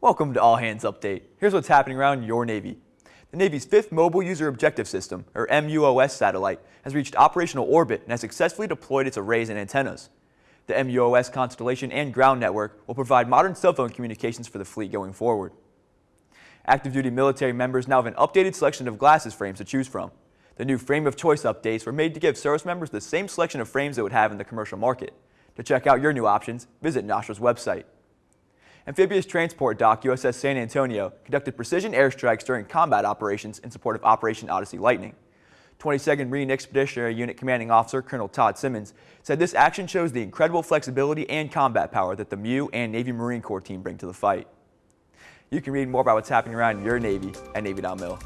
Welcome to All Hands Update. Here's what's happening around your Navy. The Navy's fifth Mobile User Objective System, or MUOS satellite, has reached operational orbit and has successfully deployed its arrays and antennas. The MUOS constellation and ground network will provide modern cell phone communications for the fleet going forward. Active duty military members now have an updated selection of glasses frames to choose from. The new frame of choice updates were made to give service members the same selection of frames they would have in the commercial market. To check out your new options, visit NOSTRA's website. Amphibious transport dock USS San Antonio conducted precision airstrikes during combat operations in support of Operation Odyssey Lightning. 22nd Marine Expeditionary Unit Commanding Officer Colonel Todd Simmons said this action shows the incredible flexibility and combat power that the MEU and Navy Marine Corps team bring to the fight. You can read more about what's happening around your Navy at Navy.mil.